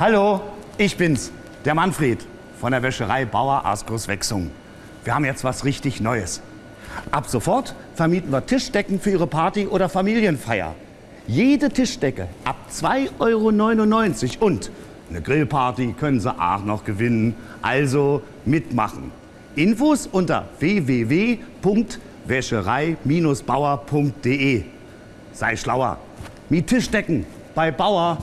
Hallo, ich bin's, der Manfred von der Wäscherei Bauer Askus Wechsung. Wir haben jetzt was richtig Neues. Ab sofort vermieten wir Tischdecken für Ihre Party oder Familienfeier. Jede Tischdecke ab 2,99 Euro und eine Grillparty können Sie auch noch gewinnen. Also mitmachen. Infos unter www.wäscherei-bauer.de. Sei schlauer. Mit Tischdecken bei Bauer.